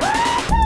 Woo!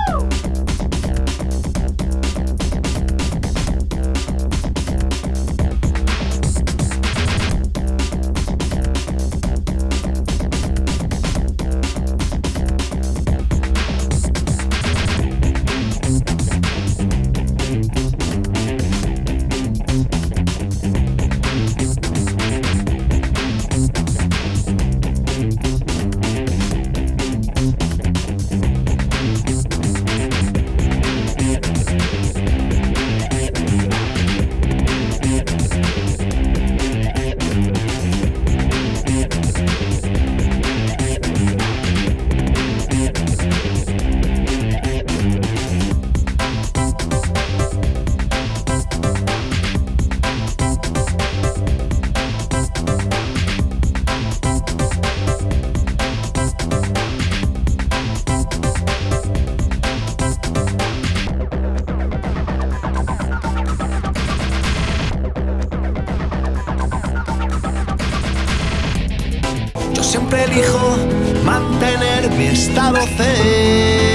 Yo siempre elijo mantener mi estado zen